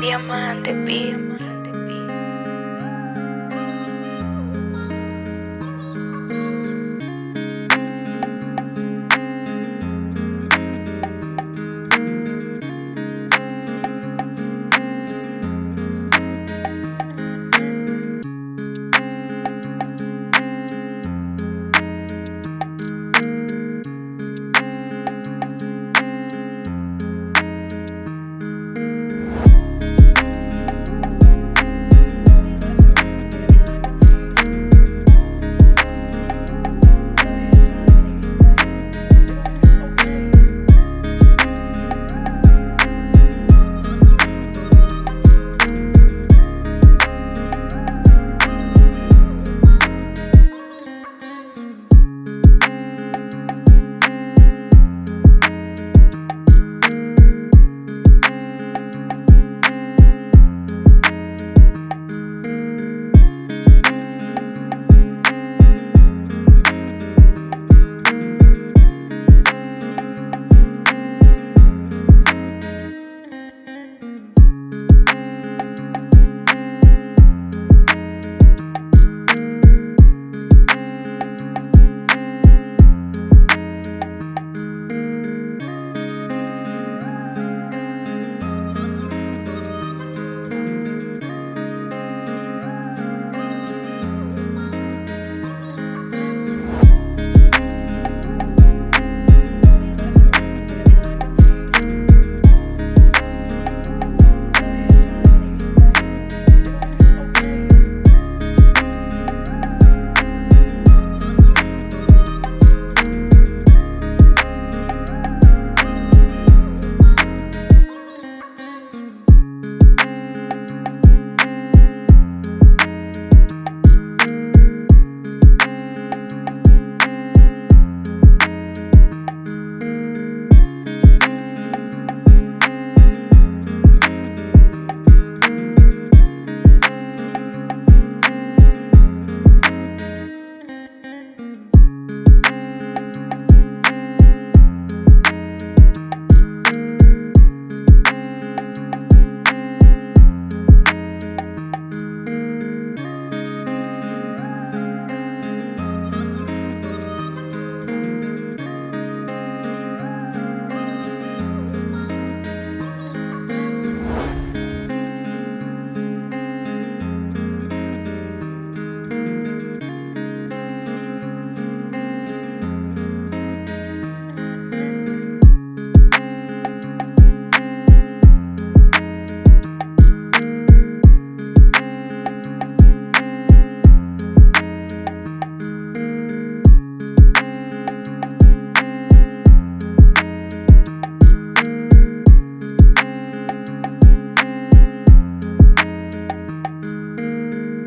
Diamante, pi.